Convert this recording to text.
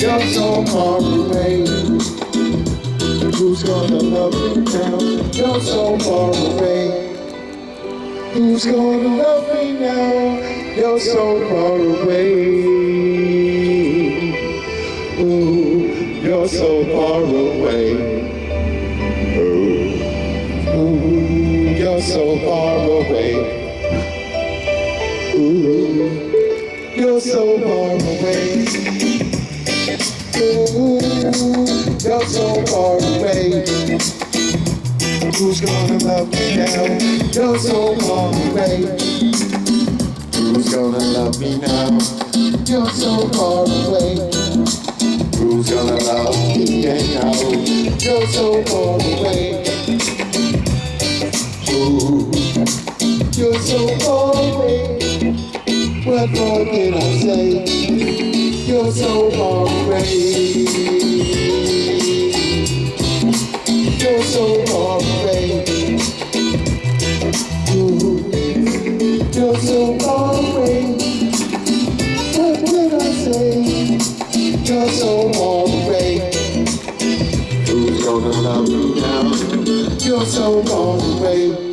You're so far away. Who's gonna love me now? You're so far away. Who's gonna love me now? You're so far away. Ooh, you're so far away. Ooh, ooh, you're so far away. Ooh, you're so far away. You're so far away. Who's gonna love me now? You're so far away. Who's gonna love me now? You're so far away. Who's gonna love me now? You're so far away. Ooh, you're so far away. What more can I say? You're so far away. You're so far away. You're so away. What can I say? You're so away. Who's gonna love now? You're so. Ooh.